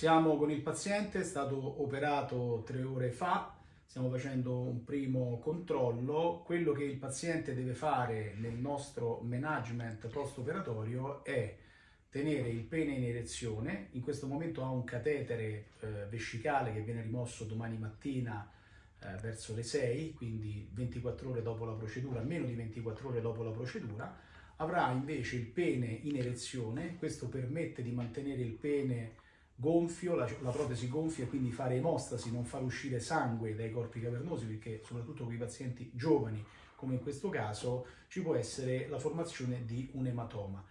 Siamo con il paziente, è stato operato tre ore fa, stiamo facendo un primo controllo. Quello che il paziente deve fare nel nostro management post-operatorio è tenere il pene in erezione, in questo momento ha un catetere eh, vescicale che viene rimosso domani mattina eh, verso le 6, quindi 24 ore dopo la procedura, meno di 24 ore dopo la procedura, avrà invece il pene in erezione, questo permette di mantenere il pene gonfio, la, la, protesi gonfia e quindi fare emostasi, non far uscire sangue dai corpi cavernosi perché soprattutto con i pazienti giovani come in questo caso ci può essere la formazione di un ematoma.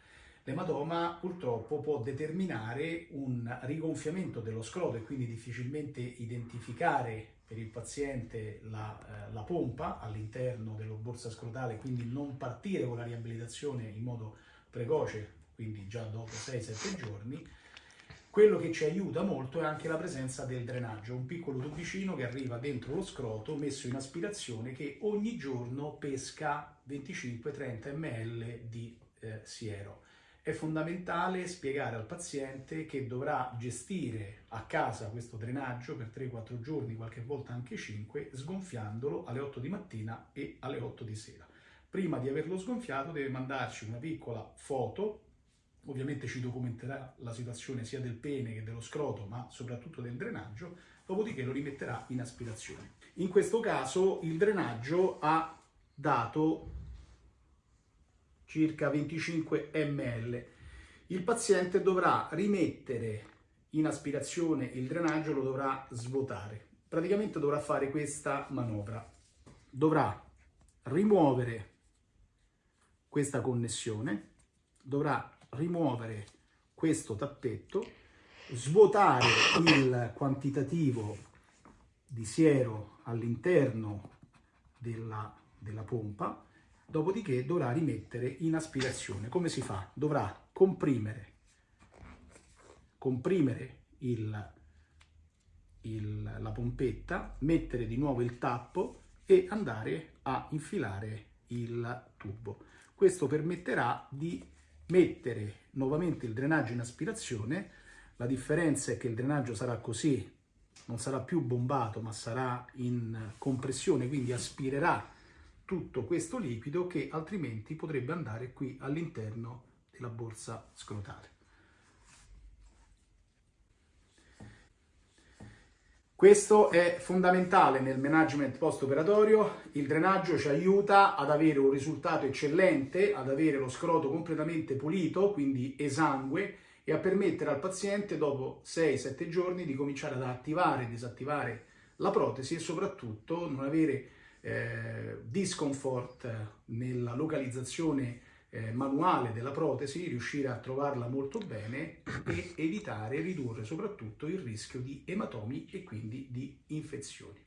L'ematoma purtroppo può determinare un rigonfiamento dello scroto e quindi difficilmente identificare per il paziente la, eh, la pompa all'interno della borsa scrotale, quindi non partire con la riabilitazione in modo precoce, quindi già dopo 6-7 giorni, quello che ci aiuta molto è anche la presenza del drenaggio, un piccolo tubicino che arriva dentro lo scroto messo in aspirazione che ogni giorno pesca 25-30 ml di eh, siero. È fondamentale spiegare al paziente che dovrà gestire a casa questo drenaggio per 3-4 giorni, qualche volta anche 5, sgonfiandolo alle 8 di mattina e alle 8 di sera. Prima di averlo sgonfiato deve mandarci una piccola foto ovviamente ci documenterà la situazione sia del pene che dello scroto, ma soprattutto del drenaggio, dopodiché lo rimetterà in aspirazione. In questo caso il drenaggio ha dato circa 25 ml. Il paziente dovrà rimettere in aspirazione il drenaggio, lo dovrà svuotare. Praticamente dovrà fare questa manovra. Dovrà rimuovere questa connessione, dovrà rimuovere questo tappetto, svuotare il quantitativo di siero all'interno della, della pompa, dopodiché dovrà rimettere in aspirazione. Come si fa? Dovrà comprimere, comprimere il, il, la pompetta, mettere di nuovo il tappo e andare a infilare il tubo. Questo permetterà di mettere nuovamente il drenaggio in aspirazione, la differenza è che il drenaggio sarà così, non sarà più bombato ma sarà in compressione, quindi aspirerà tutto questo liquido che altrimenti potrebbe andare qui all'interno della borsa scrotale. Questo è fondamentale nel management post-operatorio, il drenaggio ci aiuta ad avere un risultato eccellente, ad avere lo scroto completamente pulito, quindi esangue, e a permettere al paziente dopo 6-7 giorni di cominciare ad attivare e disattivare la protesi e soprattutto non avere eh, discomfort nella localizzazione eh, manuale della protesi, riuscire a trovarla molto bene e evitare, ridurre soprattutto il rischio di ematomi e quindi di infezioni.